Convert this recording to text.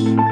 Música